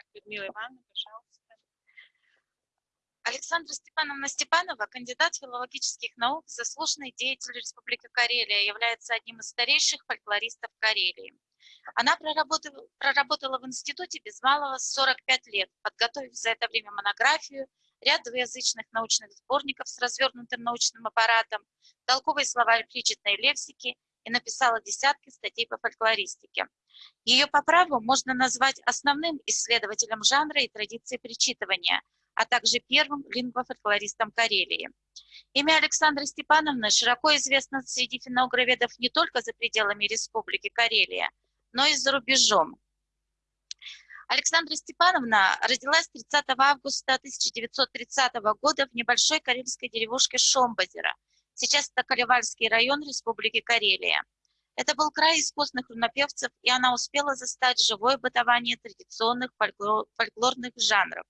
Так, Людмила Ивановна, пожалуйста. Александра Степановна Степанова, кандидат филологических наук, заслуженный деятель Республики Карелия, является одним из старейших фольклористов Карелии. Она проработала, проработала в институте без малого 45 лет, подготовив за это время монографию, ряд двуязычных научных сборников с развернутым научным аппаратом, толковые словарь причетной лексики и написала десятки статей по фольклористике. Ее по праву можно назвать основным исследователем жанра и традиции причитывания, а также первым лингвофольклористом Карелии. Имя Александры Степановны широко известно среди финографов не только за пределами Республики Карелия, но и за рубежом. Александра Степановна родилась 30 августа 1930 года в небольшой карельской деревушке Шомбазера. Сейчас это Калевальский район Республики Карелия. Это был край искусных рунопевцев, и она успела застать живое бытование традиционных фольклорных жанров.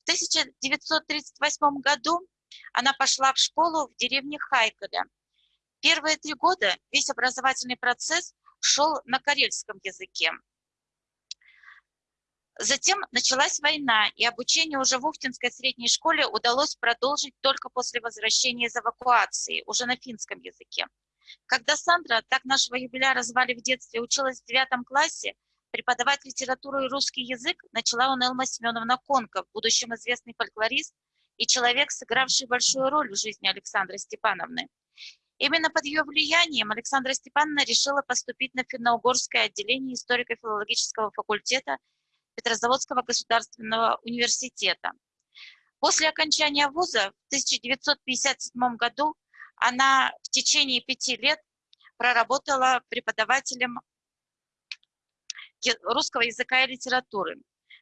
В 1938 году она пошла в школу в деревне Хайколя. Первые три года весь образовательный процесс шел на карельском языке. Затем началась война, и обучение уже в Ухтинской средней школе удалось продолжить только после возвращения из эвакуации, уже на финском языке. Когда Сандра, так нашего юбиляра звали в детстве, училась в девятом классе, преподавать литературу и русский язык начала у Элма Семеновна Конка, в будущем известный фольклорист и человек, сыгравший большую роль в жизни Александры Степановны. Именно под ее влиянием Александра Степановна решила поступить на финно-угорское отделение историко-филологического факультета Петрозаводского государственного университета. После окончания вуза в 1957 году она в течение пяти лет проработала преподавателем русского языка и литературы.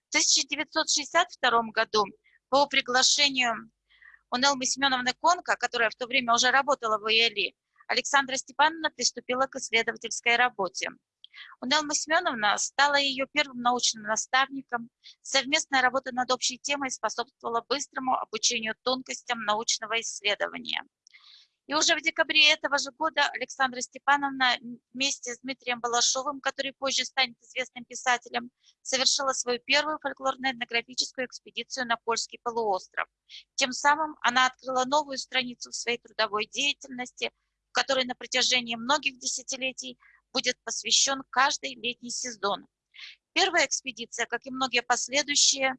В 1962 году по приглашению Унелмы Семеновны Конка, которая в то время уже работала в ИЭЛИ, Александра Степановна приступила к исследовательской работе. Унелма Семеновна стала ее первым научным наставником. Совместная работа над общей темой способствовала быстрому обучению тонкостям научного исследования. И уже в декабре этого же года Александра Степановна вместе с Дмитрием Балашовым, который позже станет известным писателем, совершила свою первую фольклорно-этнографическую экспедицию на Польский полуостров. Тем самым она открыла новую страницу в своей трудовой деятельности, в которой на протяжении многих десятилетий будет посвящен каждый летний сезон. Первая экспедиция, как и многие последующие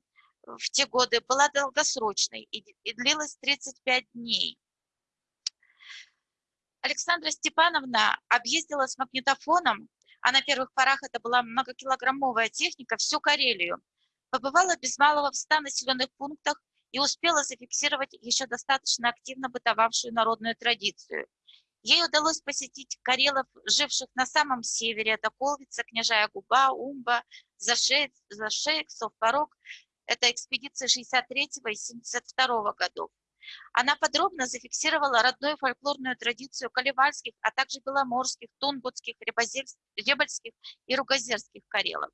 в те годы, была долгосрочной и, и длилась 35 дней. Александра Степановна объездила с магнитофоном, а на первых порах это была многокилограммовая техника, всю Карелию. Побывала без малого в 100 населенных пунктах и успела зафиксировать еще достаточно активно бытовавшую народную традицию. Ей удалось посетить карелов, живших на самом севере, это Колвица, Княжая Губа, Умба, Зашеек, Зашеек Совпорог. Это экспедиция 63 и 72 годов. Она подробно зафиксировала родную фольклорную традицию колевальских, а также беломорских, тунгутских, ребальских и ругозерских карелов.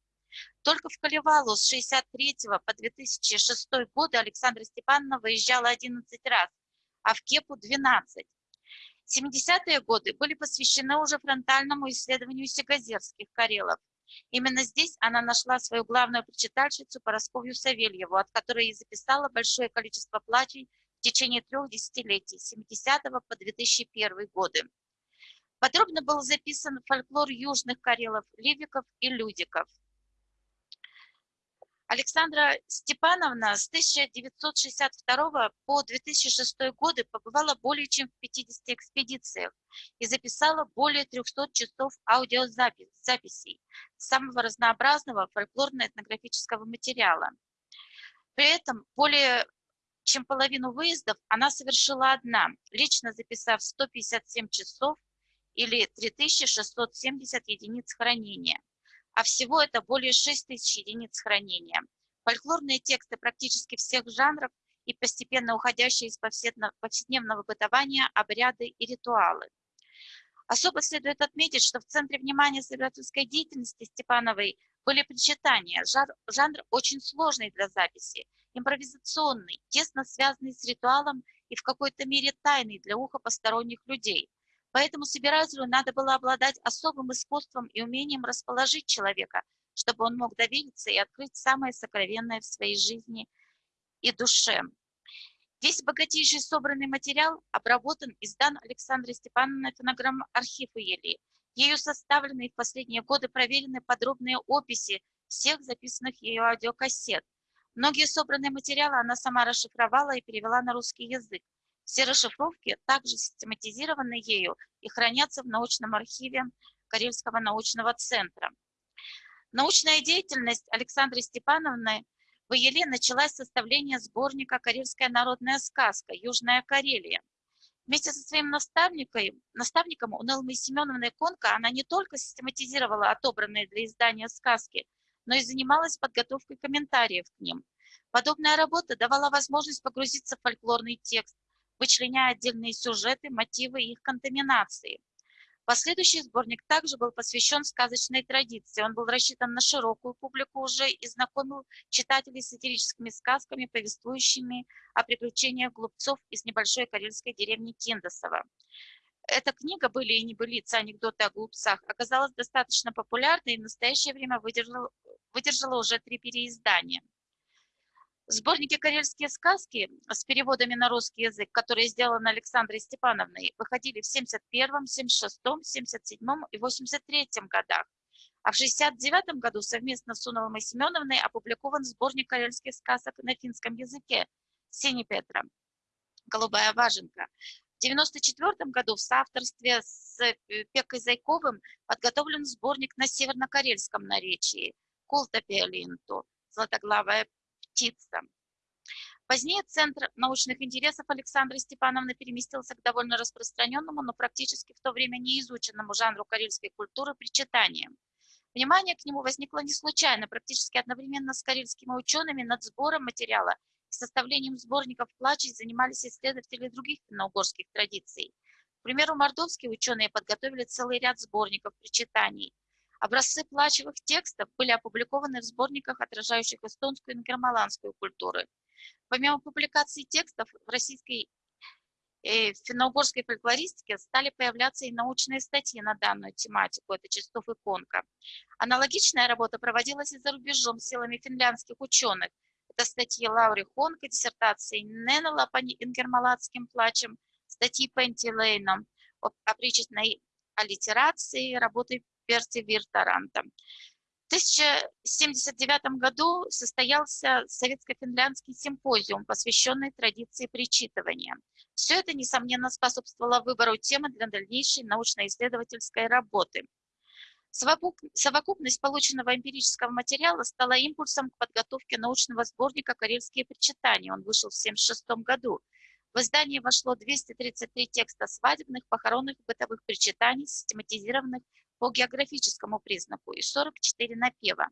Только в Колевалу с 63 по 2006 годы Александра Степановна выезжала 11 раз, а в Кепу 12. 70-е годы были посвящены уже фронтальному исследованию сигазерских карелов. Именно здесь она нашла свою главную прочитальщицу Поросковью Савельеву, от которой и записала большое количество плачей течение трех десятилетий, с 70 по 2001 годы. Подробно был записан фольклор южных карелов, ливиков и людиков – Александра Степановна с 1962 по 2006 годы побывала более чем в 50 экспедициях и записала более 300 часов аудиозаписей самого разнообразного фольклорно-этнографического материала. При этом более чем половину выездов она совершила одна, лично записав 157 часов или 3670 единиц хранения а всего это более 6 тысяч единиц хранения. Фольклорные тексты практически всех жанров и постепенно уходящие из повседневного бытования обряды и ритуалы. Особо следует отметить, что в центре внимания исследовательской деятельности Степановой были причитания. Жанр, жанр очень сложный для записи, импровизационный, тесно связанный с ритуалом и в какой-то мере тайный для уха посторонних людей – Поэтому собирателю надо было обладать особым искусством и умением расположить человека чтобы он мог довериться и открыть самое сокровенное в своей жизни и душе. Весь богатейший собранный материал обработан и сдан Александрой Степановной фонограмм архив Ели. Ею составлены и в последние годы проверены подробные описи всех записанных ее аудиокассет. Многие собранные материалы она сама расшифровала и перевела на русский язык. Все расшифровки также систематизированы ею и хранятся в научном архиве Карельского научного центра. Научная деятельность Александры Степановны в Еле началась с составления сборника «Карельская народная сказка. Южная Карелия». Вместе со своим наставником, наставником Унелмой Семеновной Конко она не только систематизировала отобранные для издания сказки, но и занималась подготовкой комментариев к ним. Подобная работа давала возможность погрузиться в фольклорный текст, вычленяя отдельные сюжеты, мотивы и их контаминации – Последующий сборник также был посвящен сказочной традиции. Он был рассчитан на широкую публику уже и знакомил читателей с сатирическими сказками, повествующими о приключениях глупцов из небольшой карельской деревни Киндосово. Эта книга «Были и небылицы. Анекдоты о глупцах» оказалась достаточно популярной и в настоящее время выдержала, выдержала уже три переиздания. Сборники «Карельские сказки» с переводами на русский язык, которые сделаны Александрой Степановной, выходили в 71, 76, 77 и 83 годах. А в 69 году совместно с Уновой Семеновной опубликован сборник карельских сказок на финском языке «Сини Петра. Голубая важенка». В 94 году в соавторстве с э, Пекой Зайковым подготовлен сборник на севернокарельском наречии «Култа Пиолинту. Златоглавая птица. Позднее Центр научных интересов Александры Степановны переместился к довольно распространенному, но практически в то время неизученному жанру карельской культуры причитания. Внимание к нему возникло не случайно, практически одновременно с карельскими учеными над сбором материала и составлением сборников плачей занимались исследователи других финно-угорских традиций. К примеру, мордовские ученые подготовили целый ряд сборников причитаний. Образцы плачевых текстов были опубликованы в сборниках, отражающих эстонскую и ингермаланскую культуры. Помимо публикации текстов в российской и финно-угорской фольклористике стали появляться и научные статьи на данную тематику, это Чистов и Конка. Аналогичная работа проводилась и за рубежом силами финляндских ученых. Это статьи Лаури Хонка, диссертации Неннела по ингермалатским плачам, статьи Пенти Лейна о причетной аллитерации, работы персивертаранта. В 1079 году состоялся советско-финляндский симпозиум, посвященный традиции причитывания. Все это, несомненно, способствовало выбору темы для дальнейшей научно-исследовательской работы. Совокупность полученного эмпирического материала стала импульсом к подготовке научного сборника «Карельские причитания». Он вышел в 1976 году. В издание вошло 233 текста свадебных, похоронных и бытовых причитаний, систематизированных по географическому признаку и 44 напева.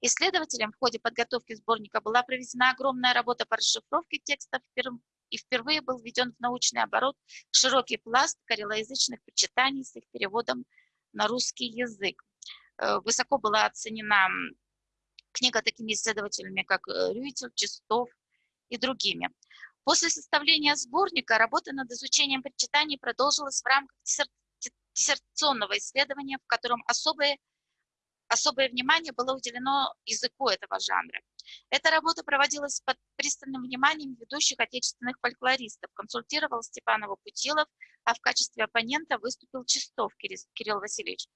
Исследователям в ходе подготовки сборника была проведена огромная работа по расшифровке текстов и впервые был введен в научный оборот широкий пласт карелоязычных прочитаний с их переводом на русский язык. Э, высоко была оценена книга такими исследователями, как э, Рюйтель, Чистов и другими. После составления сборника работа над изучением прочитаний продолжилась в рамках диссертационного исследования, в котором особое, особое внимание было уделено языку этого жанра. Эта работа проводилась под пристальным вниманием ведущих отечественных фольклористов. Консультировал Степанова Путилов, а в качестве оппонента выступил Чистов Кирилл Васильевич.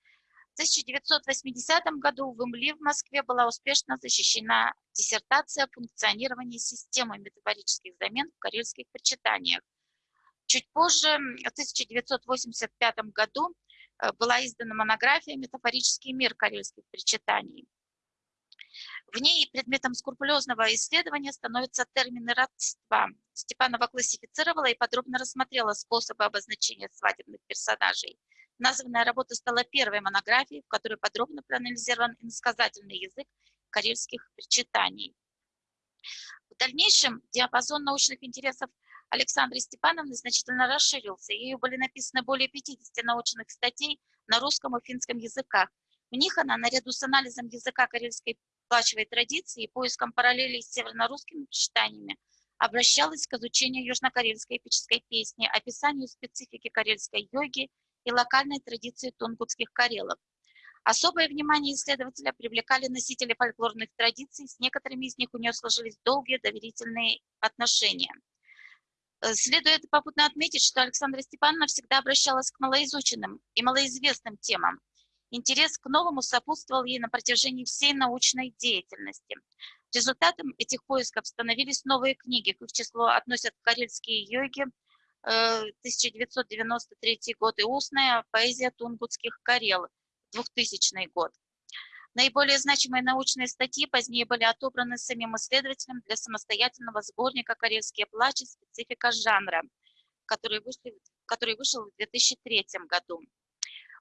В 1980 году в ИМЛИ в Москве была успешно защищена диссертация о функционировании системы метафорических замен в карельских прочитаниях. Чуть позже, в 1985 году, э, была издана монография «Метафорический мир карельских причитаний». В ней предметом скрупулезного исследования становятся термины родства. Степанова классифицировала и подробно рассмотрела способы обозначения свадебных персонажей. Названная работа стала первой монографией, в которой подробно проанализирован иносказательный язык карельских причитаний. В дальнейшем диапазон научных интересов Александры Степановны значительно расширился. Ею были написаны более 50 научных статей на русском и финском языках. В них она, наряду с анализом языка карельской плачевой традиции и поиском параллелей с северно-русскими читаниями, обращалась к изучению южнокарельской эпической песни, описанию специфики карельской йоги и локальной традиции тунгутских карелов. Особое внимание исследователя привлекали носители фольклорных традиций, с некоторыми из них у нее сложились долгие доверительные отношения. Э, следует попутно отметить, что Александра Степановна всегда обращалась к малоизученным и малоизвестным темам. Интерес к новому сопутствовал ей на протяжении всей научной деятельности. Результатом этих поисков становились новые книги, к их числу относят «Карельские йоги», 1993 э, год и устная поэзия тунгутских карел, 2000 год. Наиболее значимые научные статьи позднее были отобраны самим исследователем для самостоятельного сборника «Карельские плачи. Специфика жанра», который, вышли, который вышел в 2003 году.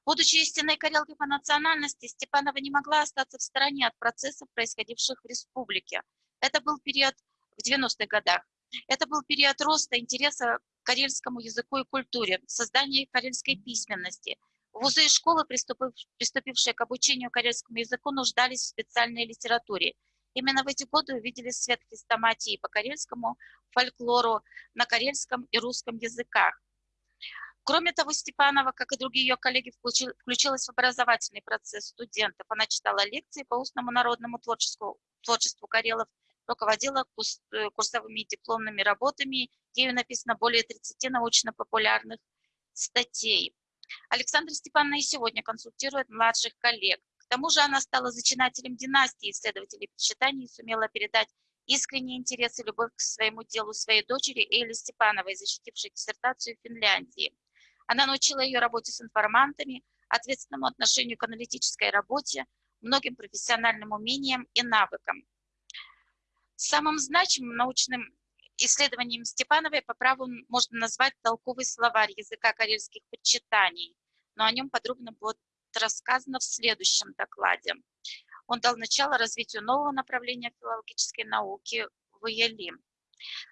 Будучи истинной карелкой по национальности, Степанова не могла остаться в стороне от процессов, происходивших в республике. Это был период в 90-х годах. Это был период роста интереса к карельскому языку и культуре, создания карельской письменности. Вузы и школы, приступившие к обучению карельскому языку, нуждались в специальной литературе. Именно в эти годы увидели свет хрестоматии по карельскому фольклору на карельском и русском языках. Кроме того, Степанова, как и другие ее коллеги, включилась в образовательный процесс студентов. Она читала лекции по устному народному творчеству, творчеству Карелов, руководила э, курсовыми дипломными работами. Ею написано более 30 научно-популярных статей. Александра Степановна и сегодня консультирует младших коллег. К тому же она стала зачинателем династии исследователей причитаний и сумела передать искренний интерес и любовь к своему делу своей дочери Эли Степановой, защитившей диссертацию в Финляндии. Она научила ее работе с информантами, ответственному отношению к аналитической работе, многим профессиональным умениям и навыкам. Самым значимым научным исследованием Степановой по праву можно назвать толковый словарь языка карельских почитаний, но о нем подробно будет рассказано в следующем докладе. Он дал начало развитию нового направления филологической науки в ЕЛИ.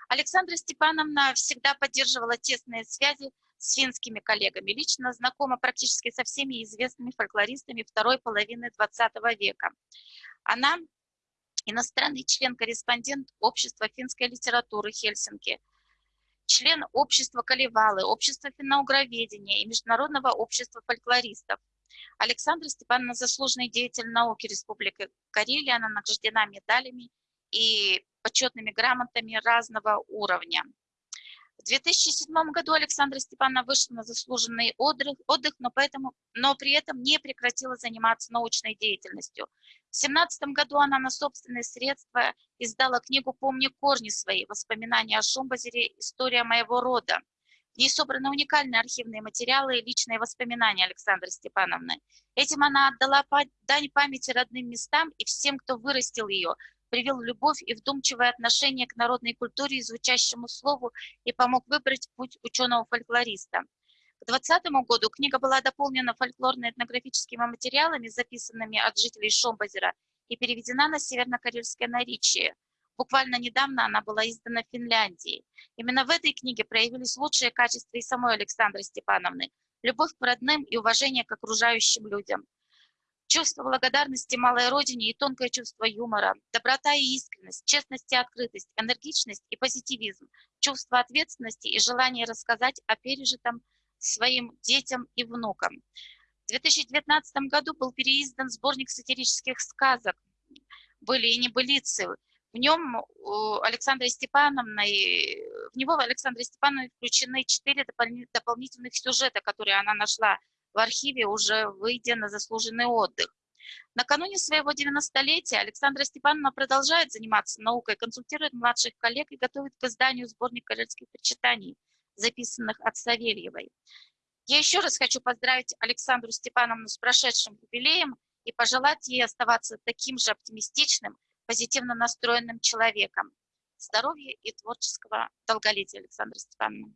Александра Степановна всегда поддерживала тесные связи с финскими коллегами, лично знакома практически со всеми известными фольклористами второй половины XX века. Она иностранный член-корреспондент Общества финской литературы Хельсинки, член Общества Каливалы, Общества финноугроведения и Международного общества фольклористов. Александра Степановна заслуженный деятель науки Республики Карелия, она награждена медалями и почетными грамотами разного уровня. В 2007 году Александра Степановна вышла на заслуженный отдых, отдых но, поэтому, но при этом не прекратила заниматься научной деятельностью. В 2017 году она на собственные средства издала книгу «Помни корни свои. Воспоминания о Шумбазере. История моего рода». В ней собраны уникальные архивные материалы и личные воспоминания Александры Степановны. Этим она отдала дань памяти родным местам и всем, кто вырастил ее, привил любовь и вдумчивое отношение к народной культуре и звучащему слову и помог выбрать путь ученого-фольклориста. К 2020 году книга была дополнена фольклорно-этнографическими материалами, записанными от жителей Шомбазера, и переведена на северно-карельское наречие. Буквально недавно она была издана в Финляндии. Именно в этой книге проявились лучшие качества и самой Александры Степановны – любовь к родным и уважение к окружающим людям – Чувство благодарности малой родине и тонкое чувство юмора, доброта и искренность, честность и открытость, энергичность и позитивизм, чувство ответственности и желание рассказать о пережитом своим детям и внукам. В 2019 году был переиздан сборник сатирических сказок «Были и небылицы». В нем у Александры Степановны, в него Александре Степановне включены четыре дополнительных сюжета, которые она нашла в архиве, уже выйдя на заслуженный отдых. Накануне своего 90-летия Александра Степановна продолжает заниматься наукой, консультирует младших коллег и готовит к изданию сборник карельских прочитаний, записанных от Савельевой. Я еще раз хочу поздравить Александру Степановну с прошедшим юбилеем и пожелать ей оставаться таким же оптимистичным, позитивно настроенным человеком. Здоровья и творческого долголетия, Александра Степановна.